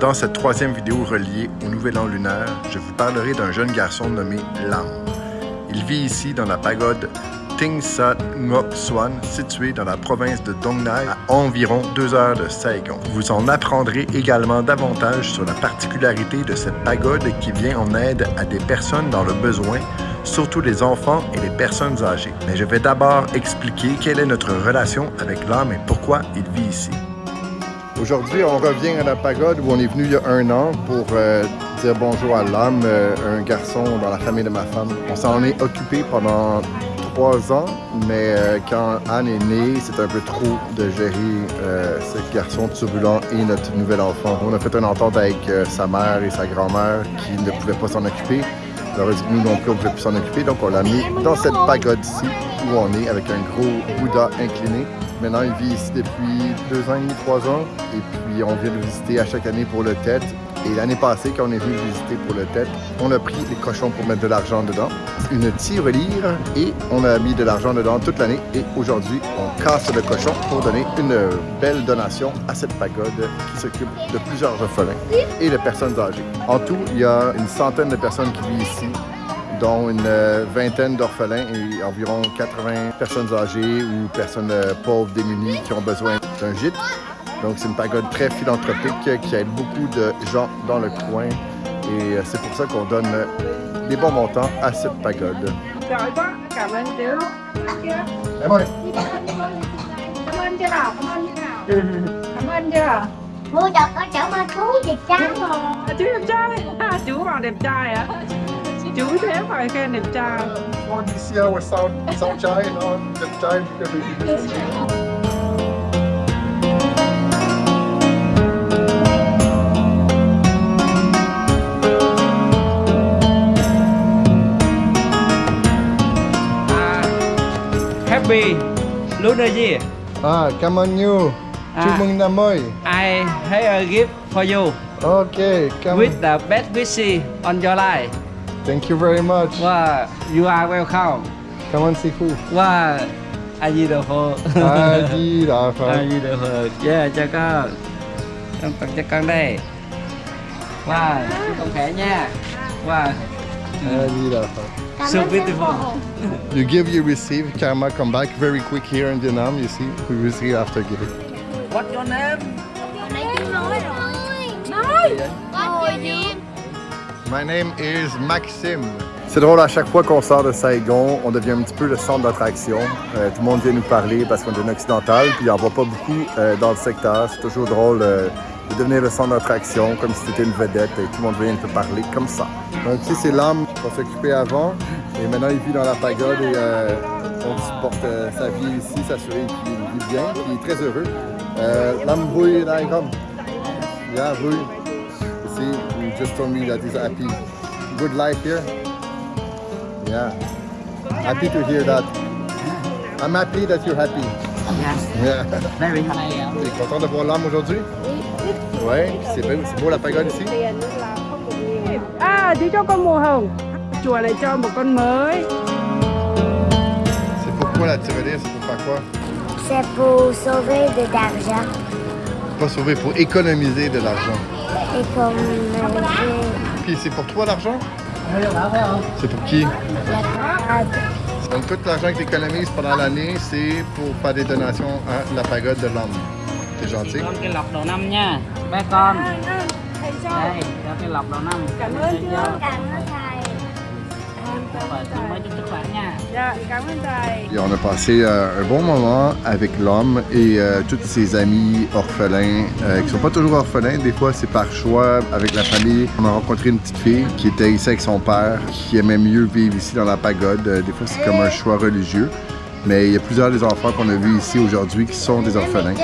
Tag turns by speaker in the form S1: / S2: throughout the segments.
S1: Dans cette troisième vidéo reliée au Nouvel An lunaire, je vous parlerai d'un jeune garçon nommé Lam. Il vit ici dans la pagode Ting Sat Ngok Swan, située dans la province de Dong Nai, à environ deux heures de Saigon. Vous en apprendrez également davantage sur la particularité de cette pagode qui vient en aide à des personnes dans le besoin, surtout les enfants et les personnes âgées. Mais je vais d'abord expliquer quelle est notre relation avec l'âme et pourquoi il vit ici. Aujourd'hui, on revient à la pagode où on est venu il y a un an pour euh, dire bonjour à l'âme, euh, un garçon dans la famille de ma femme. On s'en est occupé pendant trois ans, mais euh, quand Anne est née, c'était un peu trop de gérer ce garçon turbulent et notre nouvel enfant. On a fait une entente avec sa mère et sa grand-mère qui ne pouvaient pas s'en occuper. Alors, nous non plus, on ne pouvait plus s'en occuper, donc on l'a mis dans cette pagode-ci où on est avec un gros Bouddha incliné. Maintenant, il vit ici depuis deux ans et trois ans. Et puis, on vient le visiter à chaque année pour le tête. Et l'année passée, quand on est venu le visiter pour le tête, on a pris les cochons pour mettre de l'argent dedans, une tirelire, et on a mis de l'argent dedans toute l'année. Et aujourd'hui, on casse le cochon pour donner une belle donation à cette pagode qui s'occupe de plusieurs orphelins et de personnes âgées. En tout, il y a une centaine de personnes qui vivent ici dont une euh, vingtaine d'orphelins et environ 80 personnes âgées ou personnes euh, pauvres, démunies qui ont besoin d'un gîte. Donc c'est une pagode très philanthropique qui aide beaucoup de gens dans le coin et euh, c'est pour ça qu'on donne des bons montants à cette pagode.
S2: Mua
S3: chú thế phải khen đẹp trai.
S1: Con đi xe và sao, sao trai nó đẹp trai
S3: à, Happy Lunar Year
S1: À, cảm ơn you Chúc
S3: À.
S1: mừng năm mới.
S3: I have a gift for you.
S1: Ok, cảm
S3: with the best wishes on your life
S1: Thank you very much.
S3: Wow, you are welcome.
S1: Come ơn sư phụ
S3: Wow, I need A Di Đà Phật
S1: A Di Đà
S3: A
S1: Phật
S3: Di Đà Phật Yeah, cho con Con tặng cho con đây Wow, chúc con khỏe nha. Wow,
S1: A Di Đà
S3: so beautiful.
S1: You give, you receive. Karma come back very quick here in Vietnam. You see, we receive after giving.
S3: What's your name?
S2: Nãy chú nói rồi. Nói. Nói. Gì
S1: My name is Maxime. C'est drôle, à chaque fois qu'on sort de Saigon, on devient un petit peu le centre d'attraction. Euh, tout le monde vient nous parler parce qu'on est un occidental, puis il n'y en voit pas beaucoup euh, dans le secteur. C'est toujours drôle euh, de devenir le centre d'attraction, comme si c'était une vedette et tout le monde vient te parler comme ça. Donc ici, c'est l'homme qu'on s'occupait avant, et maintenant il vit dans la pagode et on supporte sa vie ici, s'assurer qu'il vit bien, qu'il est très heureux. Euh, l'homme Bouy Naigam. Yeah, Bouy. Just told me that he's happy. Good life here. Yeah. Happy to hear that. I'm happy that you're happy.
S3: Yes,
S1: Yeah.
S3: very happy
S1: T'es content de voir l'âme aujourd'hui? Ouais, c'est beau, c'est beau la pagode ici.
S3: À, chú cho con mùa hồng Chùa lại cho một con mới
S1: C'est pourquoi la tirelire, c'est pour faire quoi?
S2: C'est pour sauver de l'argent
S1: Pas sauver, pour économiser de l'argent.
S2: Euh,
S1: Puis c'est pour toi l'argent? C'est pour qui? Donc tout l'argent que tu économises pendant l'année, c'est pour faire des donations à la pagode de l'homme. T'es gentil?
S3: Con cái lọc đầu năm nha Bé con Đây, cho cái lọc đầu năm Cảm ơn chú
S2: Cảm ơn
S1: on a passé euh, un bon moment avec l'homme et euh, tous ses amis orphelins, euh, qui sont pas toujours orphelins, des fois c'est par choix avec la famille. On a rencontré une petite fille qui était ici avec son père, qui aimait mieux vivre ici dans la pagode. Euh, des fois c'est comme un choix religieux. Mais il y a plusieurs des enfants qu'on a vus ici aujourd'hui qui sont des orphelins.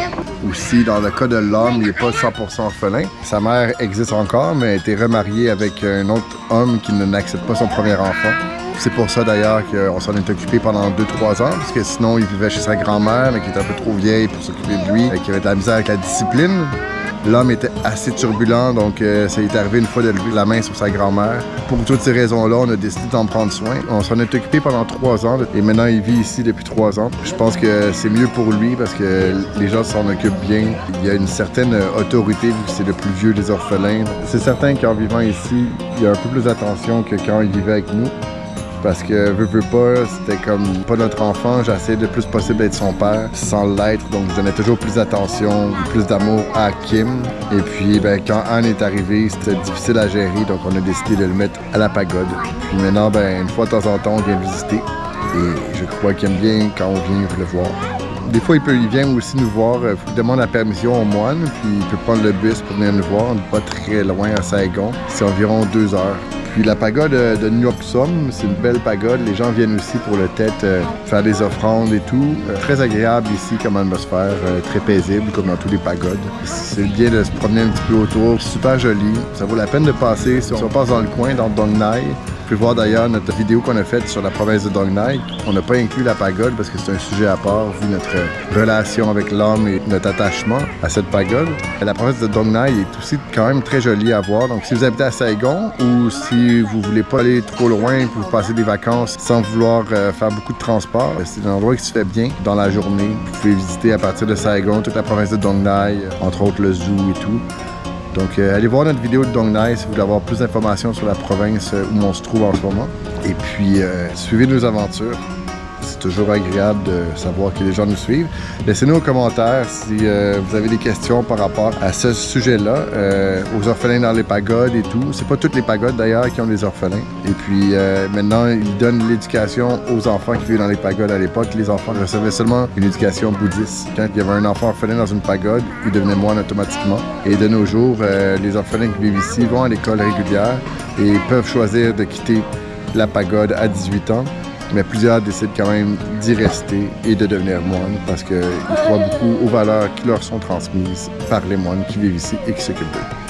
S1: Aussi, dans le cas de l'homme, il n'est pas 100% orphelin. Sa mère existe encore, mais a été remariée avec un autre homme qui n'accepte pas son premier enfant. C'est pour ça d'ailleurs qu'on s'en est occupé pendant 2-3 ans, parce que sinon il vivait chez sa grand-mère, mais qui était un peu trop vieille pour s'occuper de lui, et qui avait de la misère avec la discipline. L'homme était assez turbulent, donc euh, ça est arrivé une fois de lever la main sur sa grand-mère. Pour toutes ces raisons-là, on a décidé d'en prendre soin. On s'en est occupé pendant trois ans et maintenant il vit ici depuis trois ans. Je pense que c'est mieux pour lui parce que les gens s'en occupent bien. Il y a une certaine autorité vu que c'est le plus vieux des orphelins. C'est certain qu'en vivant ici, il y a un peu plus d'attention que quand il vivait avec nous parce que veux, veux pas, c'était comme pas notre enfant. J'essayais le plus possible d'être son père sans l'être, donc je donnais toujours plus d'attention, plus d'amour à Kim. Et puis ben, quand Anne est arrivée, c'était difficile à gérer, donc on a décidé de le mettre à la pagode. Puis maintenant, ben, une fois de temps en temps, on vient visiter. Et je crois qu'il aime bien quand on vient le voir. Des fois, il, peut, il vient aussi nous voir. Il faut qu'il demande la permission au moine, puis il peut prendre le bus pour venir nous voir. On n'est pas très loin à Saigon. C'est environ deux heures. Puis la pagode de Nyoksom, c'est une belle pagode. Les gens viennent aussi pour le tête euh, faire des offrandes et tout. Euh, très agréable ici comme atmosphère, euh, très paisible comme dans tous les pagodes. C'est bien de se promener un petit peu autour, super joli. Ça vaut la peine de passer. Si on passe dans le coin, dans Dong Nai, pouvez voir d'ailleurs notre vidéo qu'on a faite sur la province de Dong Nai. On n'a pas inclus la pagode parce que c'est un sujet à part vu notre relation avec l'homme et notre attachement à cette pagode. La province de Dong Nai est aussi quand même très jolie à voir. Donc si vous habitez à Saigon ou si vous voulez pas aller trop loin pour passer des vacances sans vouloir euh, faire beaucoup de transport, c'est un endroit qui se fait bien dans la journée. Vous pouvez visiter à partir de Saigon toute la province de Dong Nai, entre autres le zoo et tout. Donc, euh, allez voir notre vidéo de Dong Nai si vous voulez avoir plus d'informations sur la province euh, où on se trouve en ce moment. Et puis, euh, suivez nos aventures. C'est toujours agréable de savoir que les gens nous suivent. Laissez-nous un commentaire si vous avez des questions par rapport à ce sujet-là, aux orphelins dans les pagodes et tout. C'est pas toutes les pagodes d'ailleurs qui ont des orphelins. Et puis maintenant, ils donnent l'éducation aux enfants qui vivaient dans les pagodes à l'époque. Les enfants recevaient seulement une éducation bouddhiste. Quand il y avait un enfant orphelin dans une pagode, il devenait moine automatiquement. Et de nos jours, les orphelins qui vivent ici vont à l'école régulière et peuvent choisir de quitter la pagode à 18 ans mais plusieurs décident quand même d'y rester et de devenir moines parce qu'ils croient beaucoup aux valeurs qui leur sont transmises par les moines qui vivent ici et qui s'occupent d'eux.